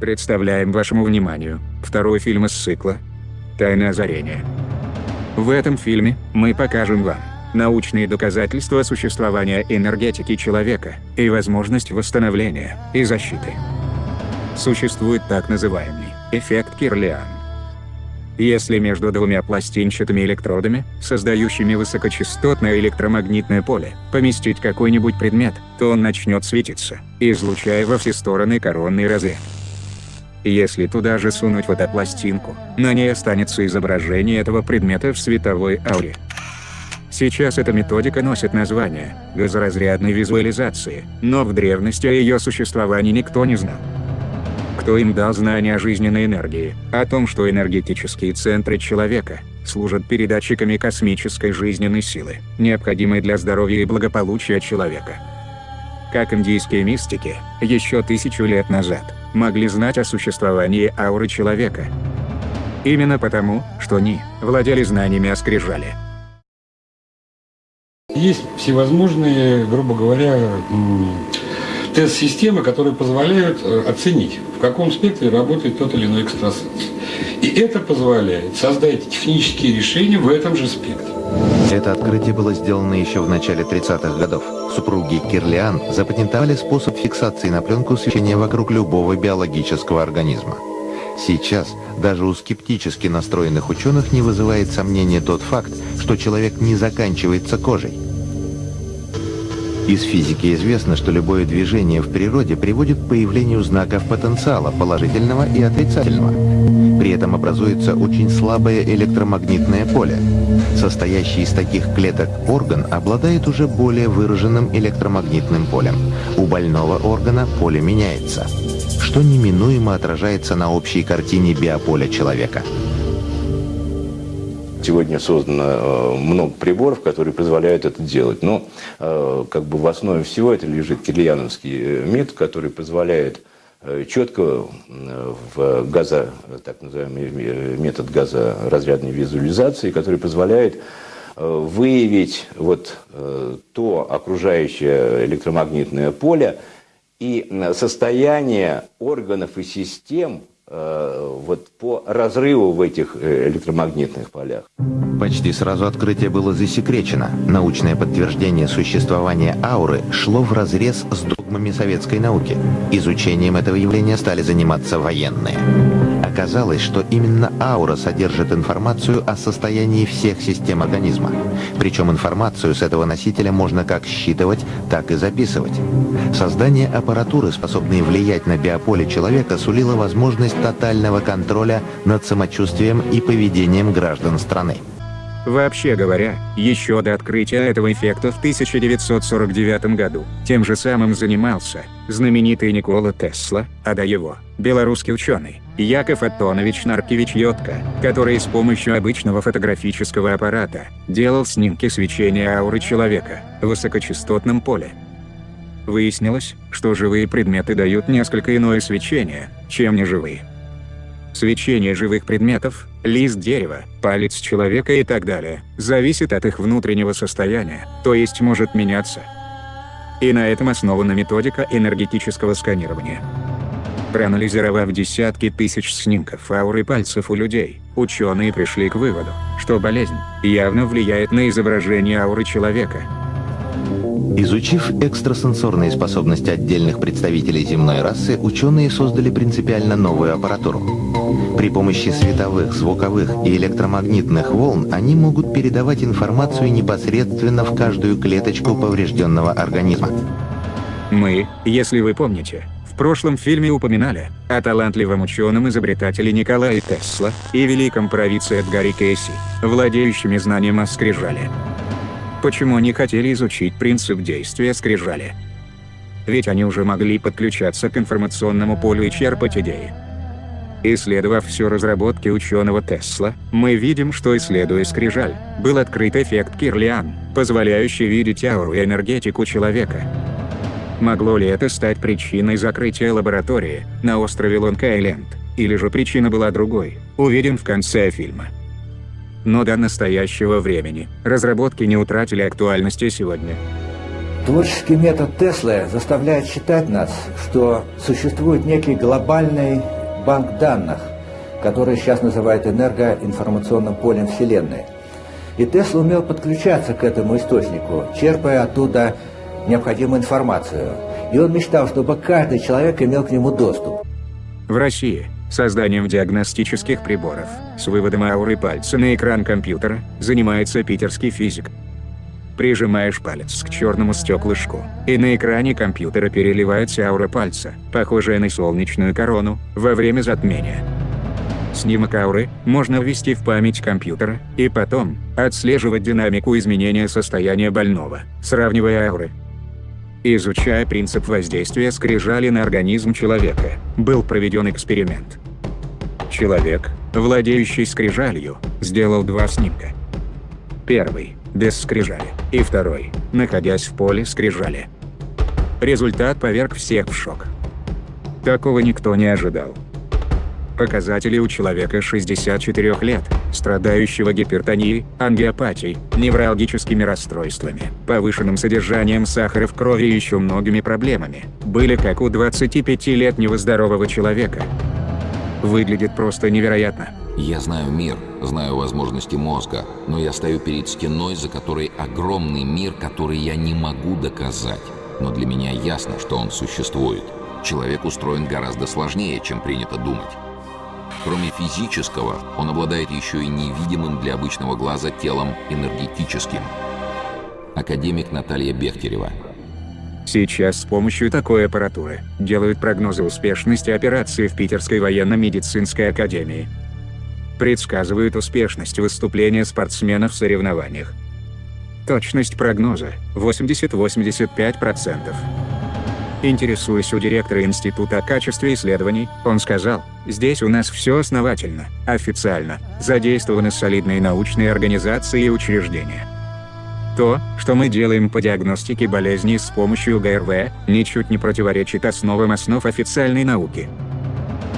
Представляем вашему вниманию второй фильм из цикла «Тайное озарение». В этом фильме мы покажем вам научные доказательства существования энергетики человека и возможность восстановления и защиты. Существует так называемый эффект Кирлиан. Если между двумя пластинчатыми электродами, создающими высокочастотное электромагнитное поле, поместить какой-нибудь предмет, то он начнет светиться, излучая во все стороны коронный разряд. Если туда же сунуть фотопластинку, на ней останется изображение этого предмета в световой ауре. Сейчас эта методика носит название газоразрядной визуализации, но в древности о ее существовании никто не знал кто им дал знания о жизненной энергии, о том, что энергетические центры человека служат передатчиками космической жизненной силы, необходимой для здоровья и благополучия человека. Как индийские мистики, еще тысячу лет назад, могли знать о существовании ауры человека. Именно потому, что они владели знаниями о скрижале. Есть всевозможные, грубо говоря, тест-системы, которые позволяют э, оценить, в каком спектре работает тот или иной экстрасенс. И это позволяет создать технические решения в этом же спектре. Это открытие было сделано еще в начале 30-х годов. Супруги Кирлиан запатентовали способ фиксации на пленку свечения вокруг любого биологического организма. Сейчас даже у скептически настроенных ученых не вызывает сомнения тот факт, что человек не заканчивается кожей. Из физики известно, что любое движение в природе приводит к появлению знаков потенциала, положительного и отрицательного. При этом образуется очень слабое электромагнитное поле. Состоящий из таких клеток орган обладает уже более выраженным электромагнитным полем. У больного органа поле меняется, что неминуемо отражается на общей картине биополя человека. Сегодня создано э, много приборов, которые позволяют это делать. Но э, как бы в основе всего это лежит кирильяновский э, метод, который позволяет четко в газо, так называемый метод газоразрядной визуализации, который позволяет выявить вот то окружающее электромагнитное поле и состояние органов и систем, вот по разрыву в этих э, электромагнитных полях. Почти сразу открытие было засекречено. Научное подтверждение существования ауры шло в разрез с догмами советской науки. Изучением этого явления стали заниматься военные. Оказалось, что именно аура содержит информацию о состоянии всех систем организма. Причем информацию с этого носителя можно как считывать, так и записывать. Создание аппаратуры, способной влиять на биополе человека, сулило возможность тотального контроля над самочувствием и поведением граждан страны. Вообще говоря, еще до открытия этого эффекта в 1949 году, тем же самым занимался знаменитый Никола Тесла, а до его – белорусский ученый, Яков Антонович Наркевич Йотко, который с помощью обычного фотографического аппарата делал снимки свечения ауры человека в высокочастотном поле. Выяснилось, что живые предметы дают несколько иное свечение, чем неживые свечение живых предметов, лист дерева, палец человека и так далее, зависит от их внутреннего состояния, то есть может меняться. И на этом основана методика энергетического сканирования. Проанализировав десятки тысяч снимков ауры пальцев у людей, ученые пришли к выводу, что болезнь явно влияет на изображение ауры человека, Изучив экстрасенсорные способности отдельных представителей земной расы, ученые создали принципиально новую аппаратуру. При помощи световых, звуковых и электромагнитных волн они могут передавать информацию непосредственно в каждую клеточку поврежденного организма. Мы, если вы помните, в прошлом фильме упоминали о талантливом ученом-изобретателе Николае Тесла и великом провидце Эдгаре Кейси, владеющими знанием о скрижале почему они хотели изучить принцип действия скрижали. Ведь они уже могли подключаться к информационному полю и черпать идеи. Исследовав всю разработки ученого Тесла, мы видим, что исследуя скрижаль, был открыт эффект Кирлиан, позволяющий видеть ауру и энергетику человека. Могло ли это стать причиной закрытия лаборатории на острове Лонг-Айленд, или же причина была другой, увидим в конце фильма но до настоящего времени разработки не утратили актуальности сегодня. Творческий метод Теслы заставляет считать нас, что существует некий глобальный банк данных, который сейчас называют энергоинформационным полем Вселенной. И Тесла умел подключаться к этому источнику, черпая оттуда необходимую информацию. И он мечтал, чтобы каждый человек имел к нему доступ. В России созданием диагностических приборов с выводом ауры пальца на экран компьютера занимается питерский физик. Прижимаешь палец к черному стеклышку, и на экране компьютера переливается аура пальца, похожая на солнечную корону, во время затмения. Снимок ауры можно ввести в память компьютера, и потом отслеживать динамику изменения состояния больного, сравнивая ауры. Изучая принцип воздействия скрижали на организм человека, был проведен эксперимент. Человек, владеющий скрижалью, сделал два снимка. Первый – без скрижали, и второй – находясь в поле скрижали. Результат поверг всех в шок. Такого никто не ожидал. Показатели у человека 64 лет, страдающего гипертонией, ангиопатией, неврологическими расстройствами, повышенным содержанием сахара в крови и еще многими проблемами, были как у 25-летнего здорового человека. Выглядит просто невероятно. Я знаю мир, знаю возможности мозга, но я стою перед стеной, за которой огромный мир, который я не могу доказать. Но для меня ясно, что он существует. Человек устроен гораздо сложнее, чем принято думать. Кроме физического, он обладает еще и невидимым для обычного глаза телом энергетическим. Академик Наталья Бехтерева. Сейчас с помощью такой аппаратуры делают прогнозы успешности операции в Питерской военно-медицинской академии. Предсказывают успешность выступления спортсменов в соревнованиях. Точность прогноза 80-85%. Интересуясь у директора Института о качестве исследований, он сказал, здесь у нас все основательно, официально, задействованы солидные научные организации и учреждения. То, что мы делаем по диагностике болезней с помощью ГРВ, ничуть не противоречит основам основ официальной науки.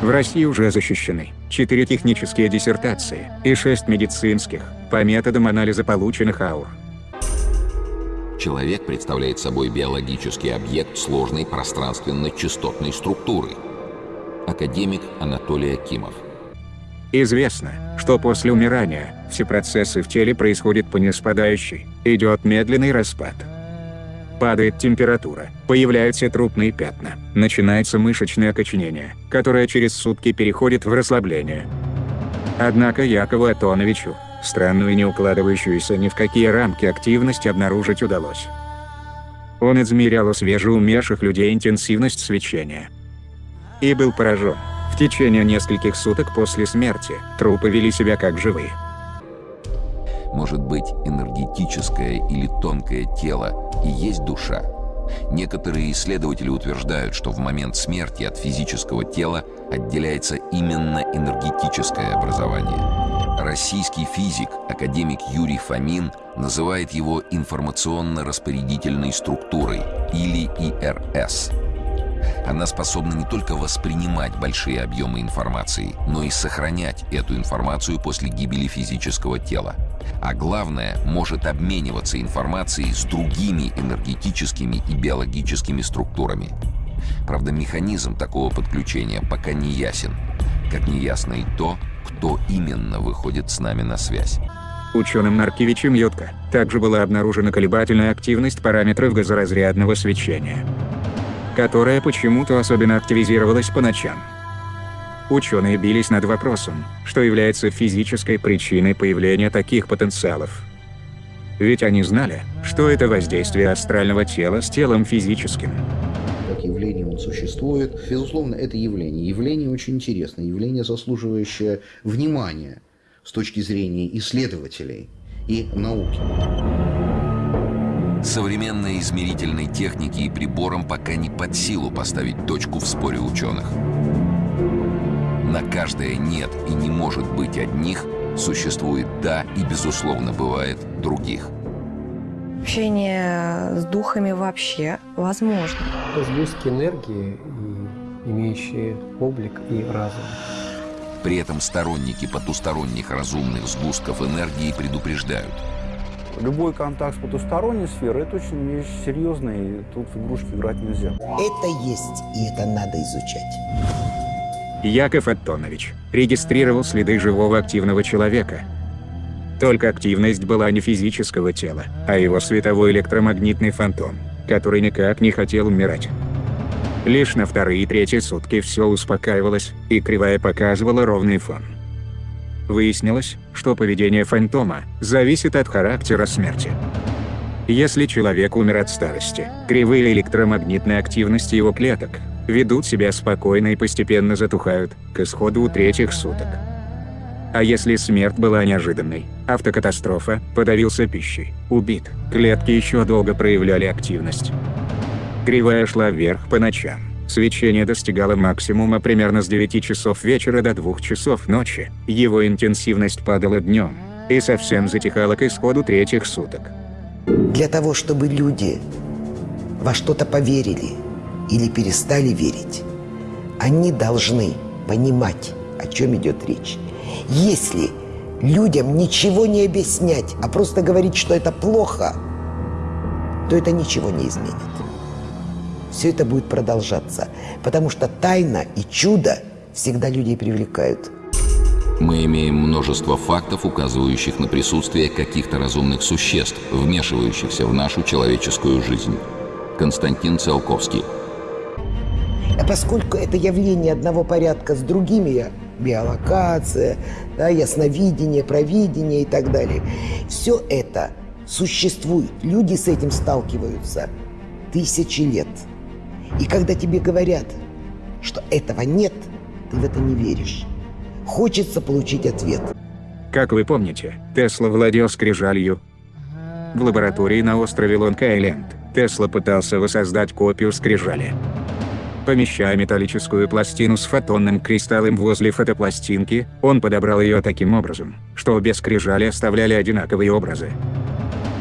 В России уже защищены 4 технические диссертации и 6 медицинских, по методам анализа полученных аур. Человек представляет собой биологический объект сложной пространственно-частотной структуры. Академик Анатолий Акимов. Известно, что после умирания все процессы в теле происходят по неспадающей, идет медленный распад. Падает температура, появляются трупные пятна, начинается мышечное окоченение, которое через сутки переходит в расслабление. Однако Якову Атоновичу, Странную и не укладывающуюся ни в какие рамки активность обнаружить удалось. Он измерял у свежеумерших людей интенсивность свечения. И был поражен. В течение нескольких суток после смерти трупы вели себя как живые. Может быть, энергетическое или тонкое тело и есть душа? Некоторые исследователи утверждают, что в момент смерти от физического тела отделяется именно энергетическое образование. Российский физик, академик Юрий Фомин, называет его информационно-распорядительной структурой, или ИРС. Она способна не только воспринимать большие объемы информации, но и сохранять эту информацию после гибели физического тела. А главное, может обмениваться информацией с другими энергетическими и биологическими структурами. Правда, механизм такого подключения пока не ясен, как не ясно и то, кто именно выходит с нами на связь. Ученым Наркевичем Йотко также была обнаружена колебательная активность параметров газоразрядного свечения, которая почему-то особенно активизировалась по ночам. Ученые бились над вопросом, что является физической причиной появления таких потенциалов. Ведь они знали, что это воздействие астрального тела с телом физическим явление он существует. Безусловно, это явление. Явление очень интересное, явление, заслуживающее внимания с точки зрения исследователей и науки. Современной измерительной технике и приборам пока не под силу поставить точку в споре ученых. На каждое «нет» и не может быть одних существует «да» и, безусловно, бывает других – Общение с духами вообще возможно. Сгустки энергии, имеющие облик и разум. При этом сторонники потусторонних разумных сгустков энергии предупреждают. Любой контакт с потусторонней сферой – это очень вещь серьезная, и тут в игрушки играть нельзя. Это есть, и это надо изучать. Яков Антонович регистрировал следы живого активного человека. Только активность была не физического тела, а его световой электромагнитный фантом, который никак не хотел умирать. Лишь на вторые и третьи сутки все успокаивалось, и кривая показывала ровный фон. Выяснилось, что поведение фантома зависит от характера смерти. Если человек умер от старости, кривые электромагнитной активности его клеток ведут себя спокойно и постепенно затухают, к исходу третьих суток. А если смерть была неожиданной, автокатастрофа, подавился пищей, убит, клетки еще долго проявляли активность. Кривая шла вверх по ночам. Свечение достигало максимума примерно с 9 часов вечера до 2 часов ночи, его интенсивность падала днем и совсем затихала к исходу третьих суток. Для того, чтобы люди во что-то поверили или перестали верить, они должны понимать, о чем идет речь. Если людям ничего не объяснять, а просто говорить, что это плохо, то это ничего не изменит. Все это будет продолжаться, потому что тайна и чудо всегда людей привлекают. Мы имеем множество фактов, указывающих на присутствие каких-то разумных существ, вмешивающихся в нашу человеческую жизнь. Константин Циолковский. А поскольку это явление одного порядка с другими, биолокация, да, ясновидение, провидение и так далее, все это существует. Люди с этим сталкиваются тысячи лет. И когда тебе говорят, что этого нет, ты в это не веришь. Хочется получить ответ. Как вы помните, Тесла владел скрижалью. В лаборатории на острове Лонг-Айленд Тесла пытался воссоздать копию скрижали. Помещая металлическую пластину с фотонным кристаллом возле фотопластинки, он подобрал ее таким образом, что обе скрижали оставляли одинаковые образы.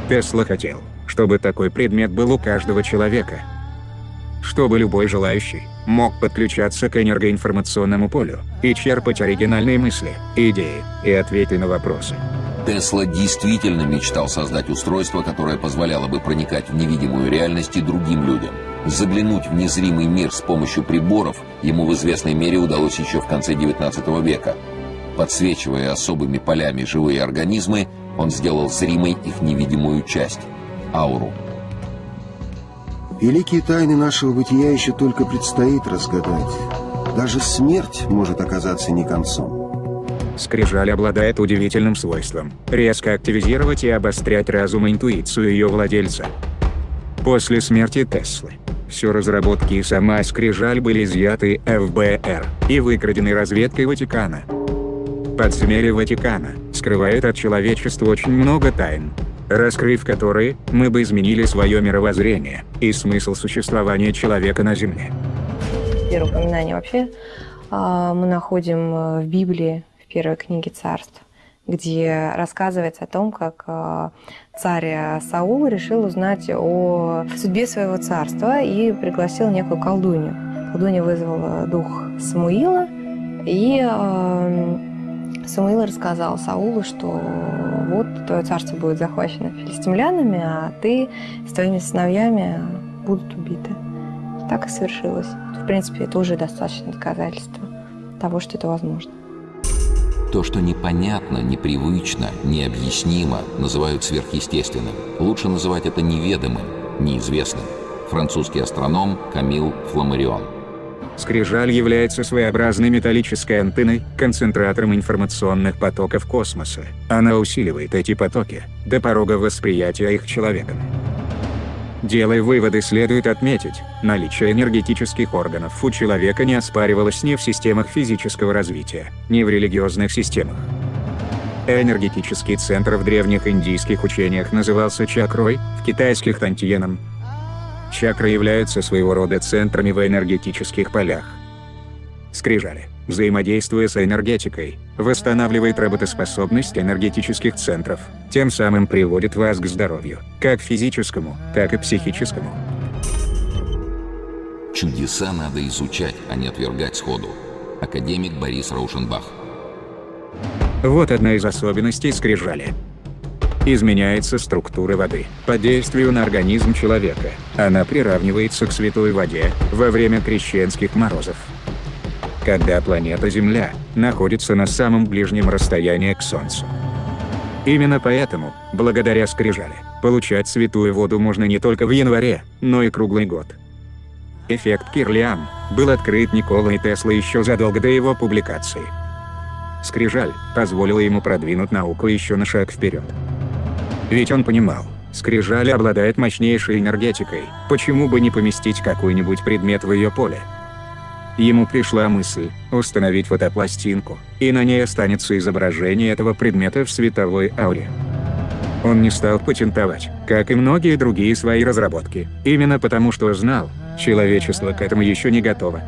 Тесла хотел, чтобы такой предмет был у каждого человека. Чтобы любой желающий мог подключаться к энергоинформационному полю и черпать оригинальные мысли, идеи и ответы на вопросы. Тесла действительно мечтал создать устройство, которое позволяло бы проникать в невидимую реальность и другим людям. Заглянуть в незримый мир с помощью приборов ему в известной мере удалось еще в конце 19 века. Подсвечивая особыми полями живые организмы, он сделал зримой их невидимую часть – ауру. Великие тайны нашего бытия еще только предстоит разгадать. Даже смерть может оказаться не концом. Скрижаль обладает удивительным свойством – резко активизировать и обострять разум и интуицию ее владельца. После смерти Теслы, все разработки и сама Скрижаль были изъяты ФБР и выкрадены разведкой Ватикана. Подземелье Ватикана скрывает от человечества очень много тайн, раскрыв которые, мы бы изменили свое мировоззрение и смысл существования человека на Земле. Первое упоминание вообще а, мы находим э, в Библии, в первой книге царств, где рассказывается о том, как а, царь Саул решил узнать о судьбе своего царства и пригласил некую колдунью. Колдунья вызвала дух Самуила, и а, Самуил рассказал Саулу, что вот твое царство будет захвачено филистимлянами, а ты с твоими сыновьями будут убиты. Так и свершилось. В принципе, это уже достаточно доказательство того, что это возможно. То, что непонятно, непривычно, необъяснимо, называют сверхъестественным. Лучше называть это неведомым, неизвестным. Французский астроном Камил Фламарион. Скрижаль является своеобразной металлической антенной, концентратором информационных потоков космоса. Она усиливает эти потоки до порога восприятия их человеком. Делая выводы, следует отметить, наличие энергетических органов у человека не оспаривалось ни в системах физического развития, ни в религиозных системах. Энергетический центр в древних индийских учениях назывался чакрой, в китайских тантьеном. Чакры являются своего рода центрами в энергетических полях. Скрижали, взаимодействуя с энергетикой, восстанавливает работоспособность энергетических центров, тем самым приводит вас к здоровью, как физическому, так и психическому. Чудеса надо изучать, а не отвергать сходу. Академик Борис Раушенбах. Вот одна из особенностей скрижали. изменяется структура воды. По действию на организм человека, она приравнивается к святой воде во время крещенских морозов. Когда планета Земля находится на самом ближнем расстоянии к Солнцу. Именно поэтому, благодаря скрижали, получать святую воду можно не только в январе, но и круглый год. Эффект Кирлиан был открыт Николой Теслой еще задолго до его публикации. Скрижаль позволила ему продвинуть науку еще на шаг вперед. Ведь он понимал, Скрижаль обладает мощнейшей энергетикой, почему бы не поместить какой-нибудь предмет в ее поле. Ему пришла мысль установить фотопластинку, и на ней останется изображение этого предмета в световой ауре. Он не стал патентовать, как и многие другие свои разработки, именно потому что знал, человечество к этому еще не готово.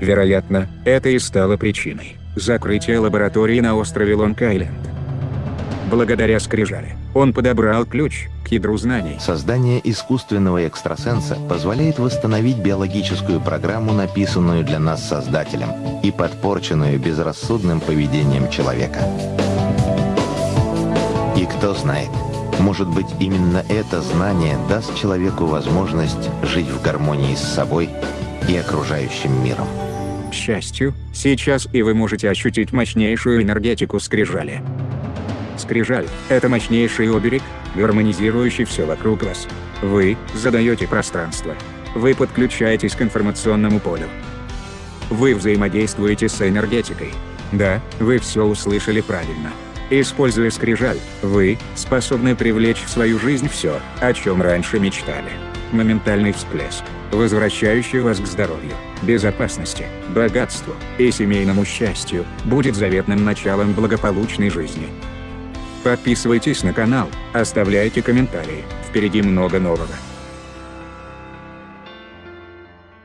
Вероятно, это и стало причиной закрытия лаборатории на острове Лонг-Айленд. Благодаря скрижали, он подобрал ключ к ядру знаний. Создание искусственного экстрасенса позволяет восстановить биологическую программу, написанную для нас Создателем, и подпорченную безрассудным поведением человека. И кто знает, может быть именно это знание даст человеку возможность жить в гармонии с собой и окружающим миром. К счастью, сейчас и вы можете ощутить мощнейшую энергетику скрижали. Скрижаль – это мощнейший оберег, гармонизирующий все вокруг вас. Вы задаете пространство. Вы подключаетесь к информационному полю. Вы взаимодействуете с энергетикой. Да, вы все услышали правильно. Используя скрижаль, вы способны привлечь в свою жизнь все, о чем раньше мечтали. Моментальный всплеск, возвращающий вас к здоровью, безопасности, богатству и семейному счастью, будет заветным началом благополучной жизни. Подписывайтесь на канал, оставляйте комментарии, впереди много нового.